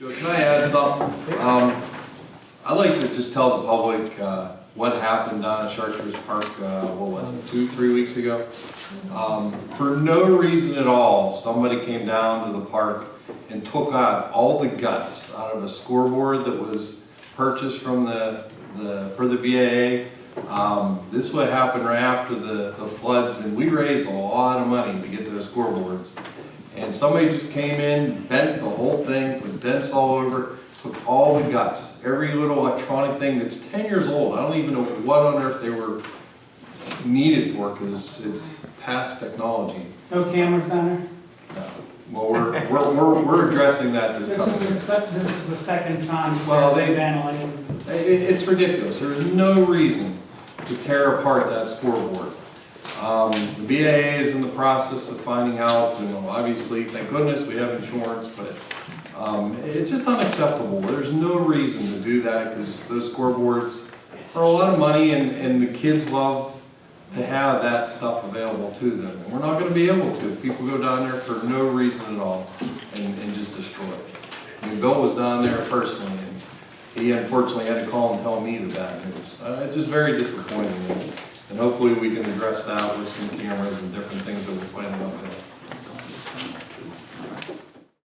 Joe, can I add something? Um, I'd like to just tell the public, uh, what happened down at Charters Park, uh, what was it, two, three weeks ago? Um, for no reason at all, somebody came down to the park and took out all the guts out of a scoreboard that was purchased from the, the, for the BAA. Um, this would happen right after the, the floods, and we raised a lot of money to get those scoreboards. And somebody just came in, bent the whole thing, put dents all over, took all the guts, every little electronic thing that's ten years old. I don't even know what on earth they were needed for, because it's past technology. No cameras down there? No. Well, we're, we're, we're, we're addressing that this This is, coming. the this is the second time Well, they- vandalized. It, it's ridiculous. There's no reason to tear apart that scoreboard. Um, the BAA is in the process of finding out, and obviously, thank goodness, we have insurance, but, um, it's just unacceptable. There's no reason to do that, because those scoreboards are a lot of money, and, and the kids love to have that stuff available to them. And we're not gonna be able to, people go down there for no reason at all, and, and just destroy it. I mean, Bill was down there personally, and he unfortunately had to call and tell me the bad news. Uh, it's just very disappointing, and hopefully we can address that with some cameras and different things that we're planning on doing.